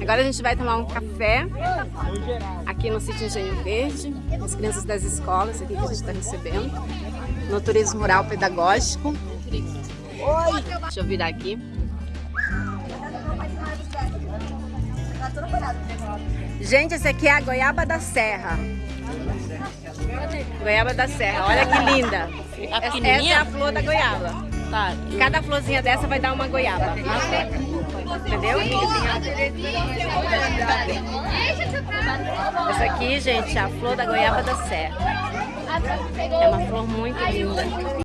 Agora a gente vai tomar um café aqui no sítio Engenho Verde, as crianças das escolas aqui que a gente está recebendo, no turismo rural pedagógico. Deixa eu virar aqui. Gente, esse aqui é a goiaba da serra. Goiaba da serra, olha que linda. Essa é a flor da goiaba. Tá. Cada florzinha dessa vai dar uma goiaba. Entendeu? Essa aqui, gente, é a flor da goiaba da serra. É uma flor muito linda.